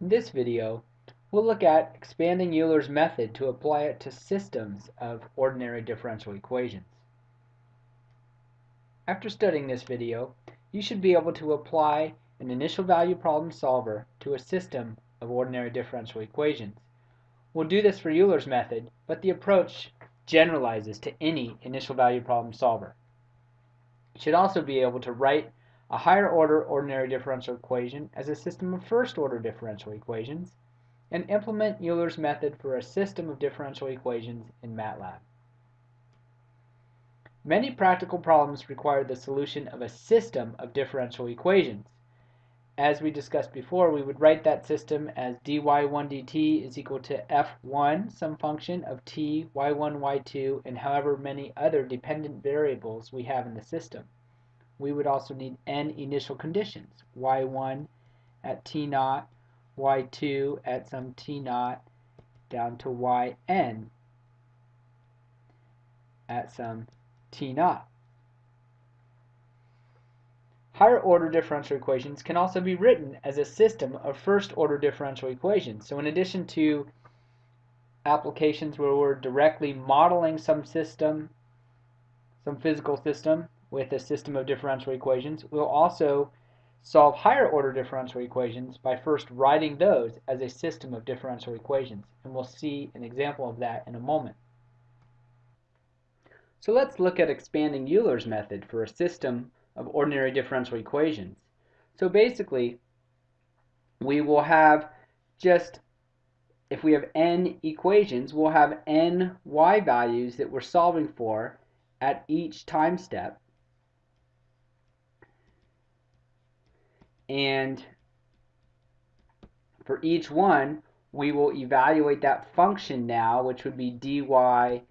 In this video, we'll look at expanding Euler's method to apply it to systems of ordinary differential equations. After studying this video, you should be able to apply an initial value problem solver to a system of ordinary differential equations. We'll do this for Euler's method, but the approach generalizes to any initial value problem solver. You should also be able to write a higher order ordinary differential equation as a system of first order differential equations, and implement Euler's method for a system of differential equations in MATLAB. Many practical problems require the solution of a system of differential equations. As we discussed before, we would write that system as dy1 dt is equal to f1, some function of t, y1, y2, and however many other dependent variables we have in the system we would also need n initial conditions. y1 at t naught, y2 at some t naught, down to yn at some t naught. Higher order differential equations can also be written as a system of first order differential equations. So in addition to applications where we're directly modeling some system, some physical system, with a system of differential equations, we'll also solve higher order differential equations by first writing those as a system of differential equations. And we'll see an example of that in a moment. So let's look at expanding Euler's method for a system of ordinary differential equations. So basically, we will have just, if we have n equations, we'll have n y values that we're solving for at each time step. And for each one, we will evaluate that function now, which would be dy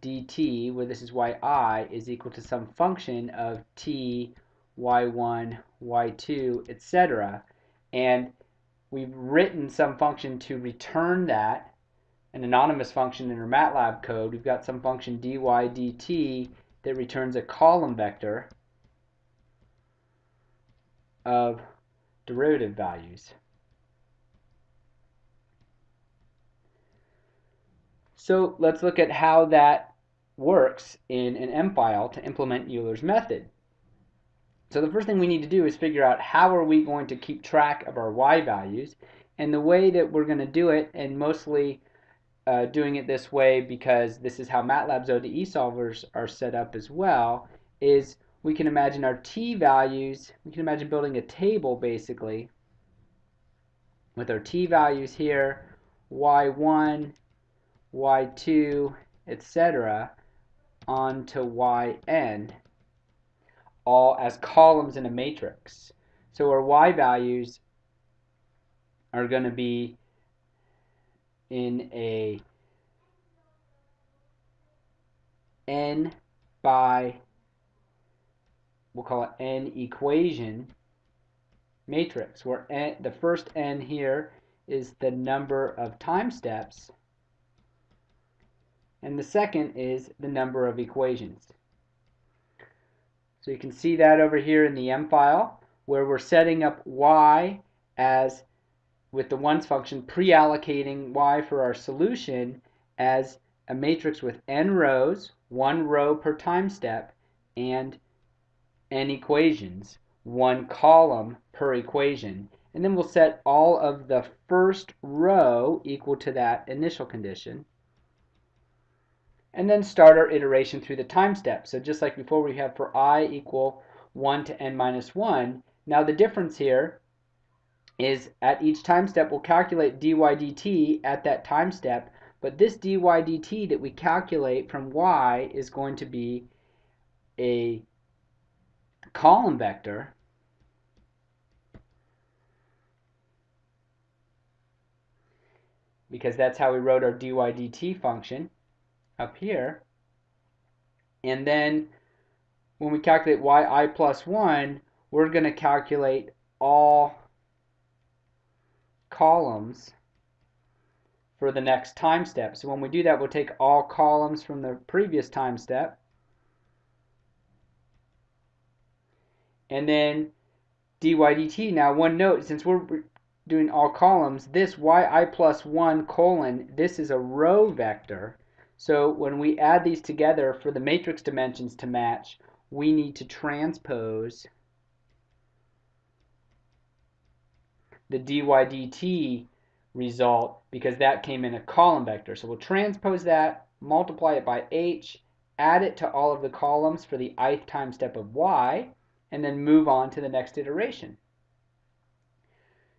dt, where this is yi, is equal to some function of t, y1, y2, etc. And we've written some function to return that, an anonymous function in our MATLAB code. We've got some function dy dt that returns a column vector of derivative values. So let's look at how that works in an M file to implement Euler's method. So the first thing we need to do is figure out how are we going to keep track of our y values and the way that we're going to do it and mostly uh, doing it this way because this is how MATLAB's ODE solvers are set up as well is we can imagine our t values, we can imagine building a table basically with our t values here, y1, y2, etc. onto yn, all as columns in a matrix. So our y values are going to be in a n by we'll call it n equation matrix where n, the first n here is the number of time steps and the second is the number of equations. So you can see that over here in the M file where we're setting up y as with the ones function pre-allocating y for our solution as a matrix with n rows, one row per time step, and n equations, one column per equation. And then we'll set all of the first row equal to that initial condition. And then start our iteration through the time step. So just like before we have for i equal 1 to n minus 1, now the difference here is at each time step we'll calculate dy dt at that time step, but this dy dt that we calculate from y is going to be a column vector because that's how we wrote our dy dt function up here. And then when we calculate yi plus 1, we're going to calculate all columns for the next time step. So when we do that, we'll take all columns from the previous time step and then dy dt. Now one note, since we're doing all columns, this yi plus 1 colon, this is a row vector. So when we add these together for the matrix dimensions to match, we need to transpose the dy dt result because that came in a column vector. So we'll transpose that, multiply it by h, add it to all of the columns for the ith time step of y, and then move on to the next iteration.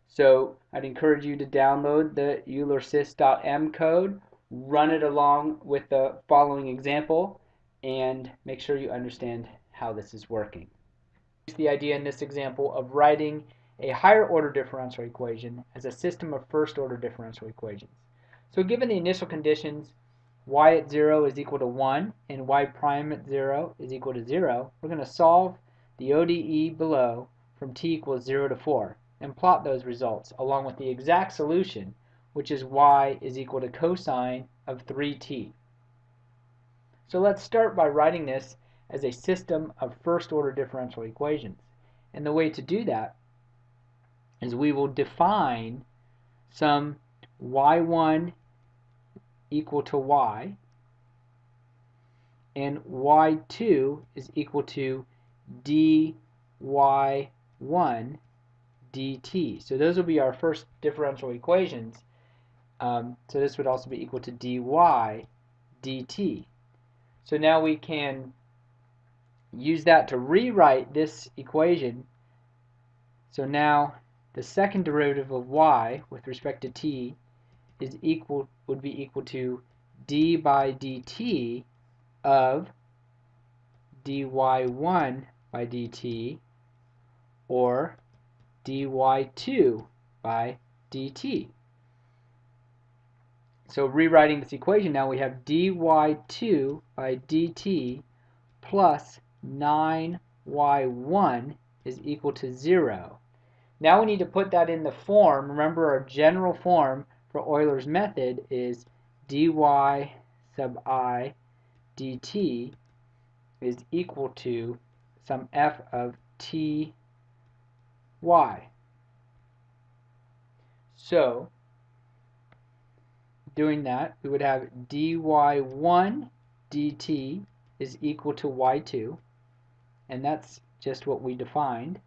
So I'd encourage you to download the EulerSys.m code, run it along with the following example, and make sure you understand how this is working. The idea in this example of writing a higher order differential equation as a system of first order differential equations. So given the initial conditions, y at 0 is equal to 1 and y prime at 0 is equal to 0, we're going to solve the ODE below from t equals 0 to 4 and plot those results along with the exact solution, which is y is equal to cosine of 3t. So let's start by writing this as a system of first order differential equations. And the way to do that is we will define some y1 equal to y and y2 is equal to dy1 dt. So those will be our first differential equations. Um, so this would also be equal to dy dt. So now we can use that to rewrite this equation. So now the second derivative of y with respect to t is equal would be equal to d by dt of dy1 by dt or dy2 by dt. So rewriting this equation now we have dy2 by dt plus 9y1 is equal to 0. Now we need to put that in the form. Remember our general form for Euler's method is dy sub i dt is equal to some f of t y. So, doing that, we would have dy1 dt is equal to y2, and that's just what we defined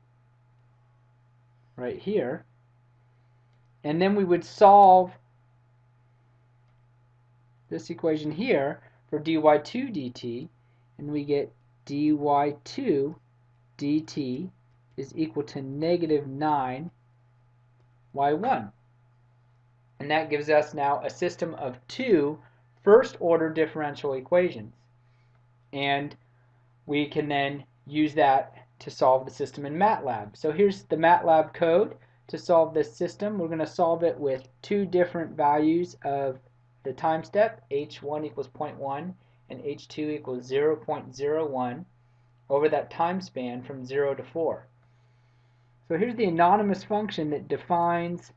right here. And then we would solve this equation here for dy2 dt, and we get dy2 dt is equal to negative 9 y1. And that gives us now a system of two first order differential equations. And we can then use that to solve the system in MATLAB. So here's the MATLAB code to solve this system. We're going to solve it with two different values of the time step, h1 equals 0.1 and h2 equals 0.01 over that time span from 0 to 4. So here's the anonymous function that defines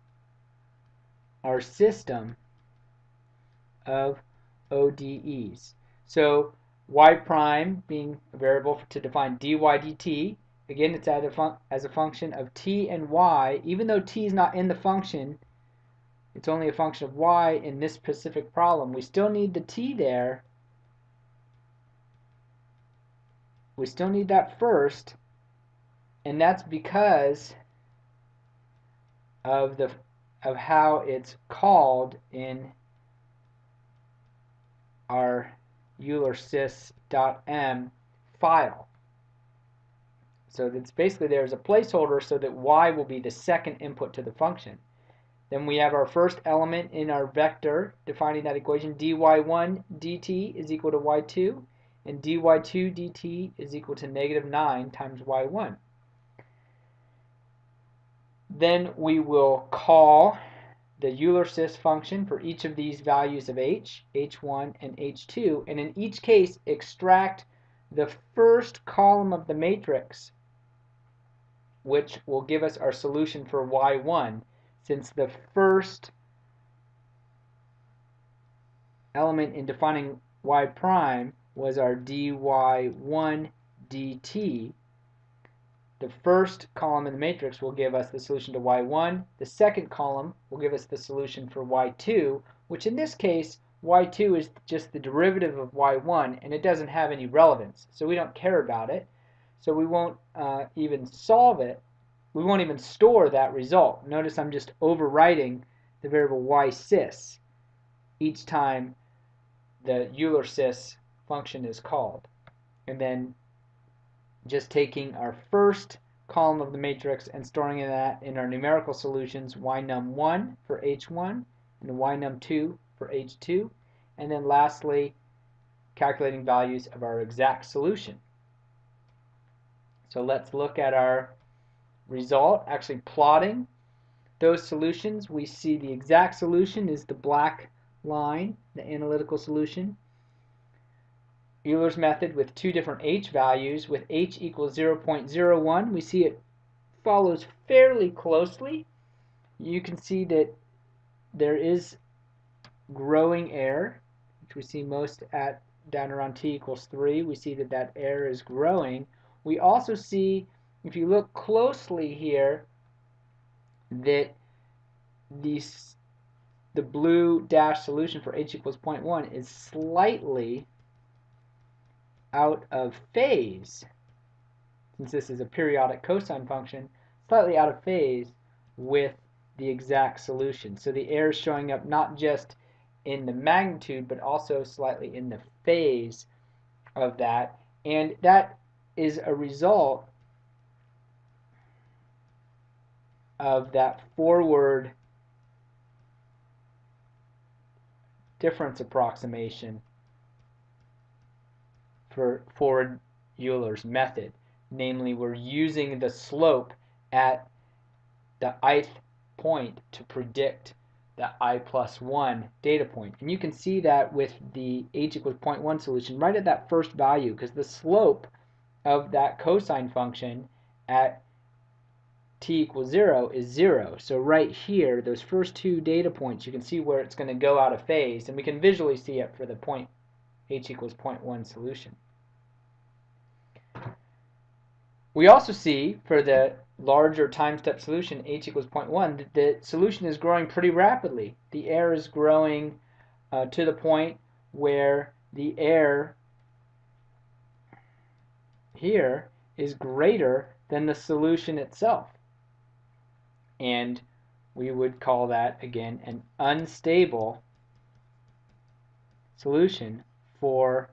our system of ODEs. So y prime being a variable to define dy dt, again it's as a, as a function of t and y, even though t is not in the function, it's only a function of y in this specific problem. We still need the t there. We still need that first and that's because of the of how it's called in our EulerSys.m file. So it's basically there's a placeholder so that y will be the second input to the function. Then we have our first element in our vector defining that equation dy1 dt is equal to y2 and dy2 dt is equal to negative 9 times y1. Then we will call the Euler-Sys function for each of these values of h, h1, and h2, and in each case extract the first column of the matrix, which will give us our solution for y1, since the first element in defining y prime was our dy1 dt, the first column in the matrix will give us the solution to y1. The second column will give us the solution for y2, which in this case, y2 is just the derivative of y1, and it doesn't have any relevance, so we don't care about it. So we won't uh, even solve it. We won't even store that result. Notice I'm just overwriting the variable y_sys each time the Euler-sys function is called. And then just taking our first column of the matrix and storing that in our numerical solutions ynum1 for h1 and ynum2 for h2 and then lastly calculating values of our exact solution. So let's look at our result actually plotting those solutions we see the exact solution is the black line the analytical solution Euler's method with two different h values. With h equals 0.01 we see it follows fairly closely. You can see that there is growing error which we see most at down around t equals 3 we see that that error is growing. We also see if you look closely here that these the blue dash solution for h equals 0.1 is slightly out of phase, since this is a periodic cosine function, slightly out of phase with the exact solution. So the error is showing up not just in the magnitude, but also slightly in the phase of that. And that is a result of that forward difference approximation for forward Euler's method. Namely, we're using the slope at the ith point to predict the i plus 1 data point. And you can see that with the h equals 0.1 solution right at that first value because the slope of that cosine function at t equals 0 is 0. So right here, those first two data points, you can see where it's going to go out of phase. And we can visually see it for the point h equals 0.1 solution. We also see for the larger time step solution, h equals 0.1, that the solution is growing pretty rapidly. The error is growing uh, to the point where the error here is greater than the solution itself. And we would call that, again, an unstable solution for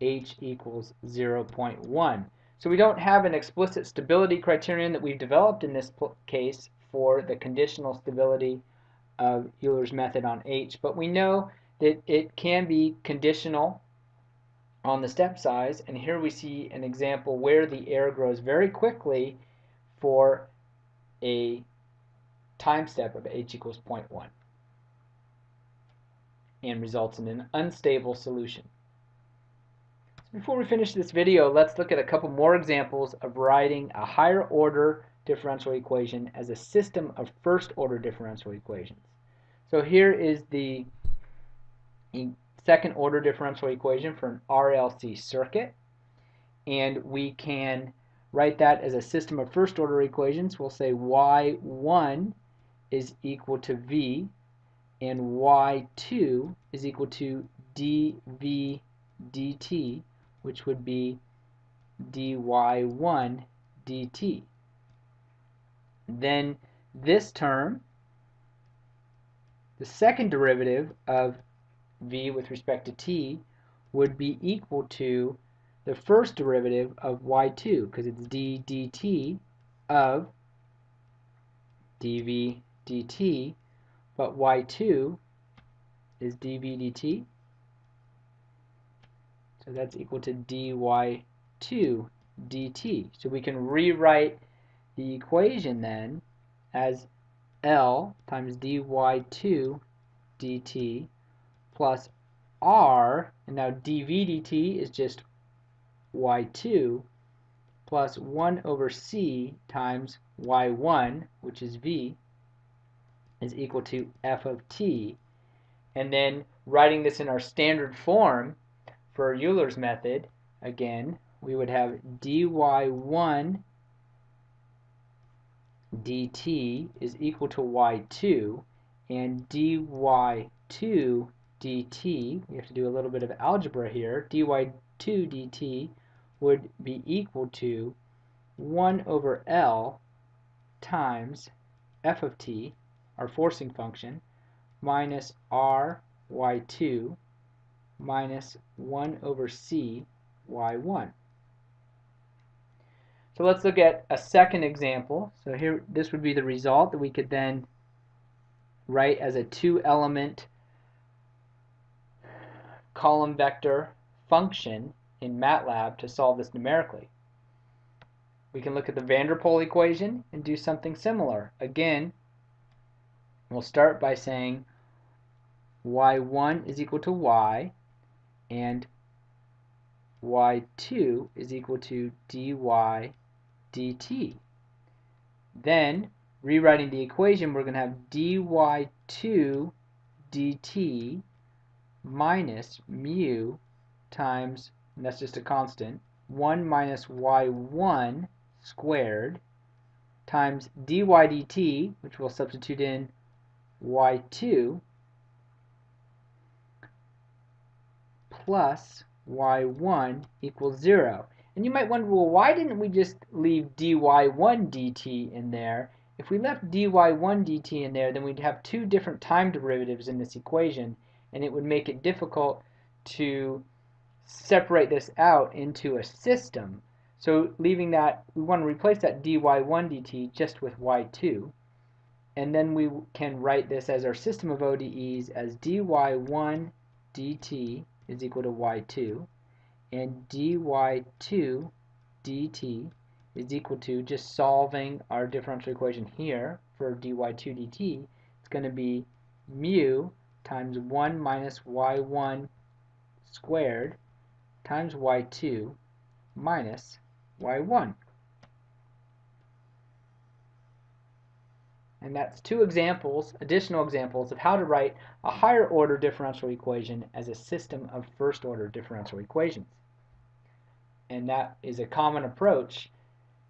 h equals 0.1. So we don't have an explicit stability criterion that we've developed in this case for the conditional stability of Euler's method on H, but we know that it can be conditional on the step size, and here we see an example where the error grows very quickly for a time step of h equals 0.1 and results in an unstable solution. Before we finish this video, let's look at a couple more examples of writing a higher order differential equation as a system of first order differential equations. So here is the second order differential equation for an RLC circuit and we can write that as a system of first order equations. We'll say y1 is equal to v and y2 is equal to dv dt which would be dy1 dt. Then this term, the second derivative of v with respect to t, would be equal to the first derivative of y2 because it's d dt of dv dt, but y2 is dv dt so that's equal to dy2 dt. So we can rewrite the equation then as L times dy2 dt plus r, and now dv dt is just y2 plus 1 over c times y1, which is v, is equal to f of t. And then writing this in our standard form, for Euler's method, again, we would have dy1 dt is equal to y2 and dy2 dt, we have to do a little bit of algebra here, dy2 dt would be equal to 1 over L times f of t, our forcing function, minus r y2 minus 1 over c y1. So let's look at a second example. So here, this would be the result that we could then write as a two-element column vector function in MATLAB to solve this numerically. We can look at the van der Pol equation and do something similar. Again, we'll start by saying y1 is equal to y and y2 is equal to dy dt. Then, rewriting the equation, we're going to have dy2 dt minus mu times, and that's just a constant, 1 minus y1 squared times dy dt, which we'll substitute in y2, plus y1 equals 0. And you might wonder, well, why didn't we just leave dy1 dt in there? If we left dy1 dt in there, then we'd have two different time derivatives in this equation, and it would make it difficult to separate this out into a system. So leaving that, we want to replace that dy1 dt just with y2. And then we can write this as our system of ODEs as dy1 dt is equal to y2 and dy2 dt is equal to just solving our differential equation here for dy2 dt. It's going to be mu times 1 minus y1 squared times y2 minus y1 And that's two examples, additional examples, of how to write a higher order differential equation as a system of first order differential equations. And that is a common approach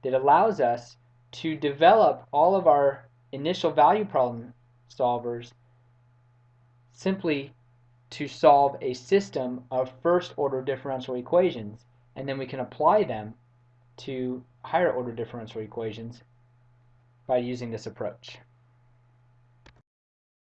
that allows us to develop all of our initial value problem solvers simply to solve a system of first order differential equations and then we can apply them to higher order differential equations by using this approach.